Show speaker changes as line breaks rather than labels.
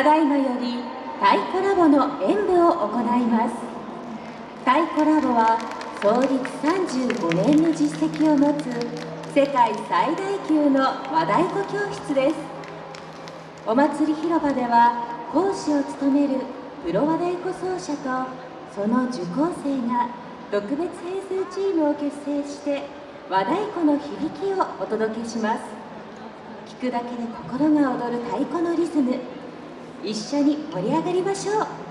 ただいまより太鼓ラボの演舞を行います。太鼓ラボは創立35年の実績を持つ世界最大級の和太鼓教室です。お祭り広場では講師を務めるプロ和太鼓奏者とその受講生が特別編成チームを結成して和太鼓の響きをお届けします。聞くだけで心が躍る太鼓のリズム。一緒に盛り上がりましょう。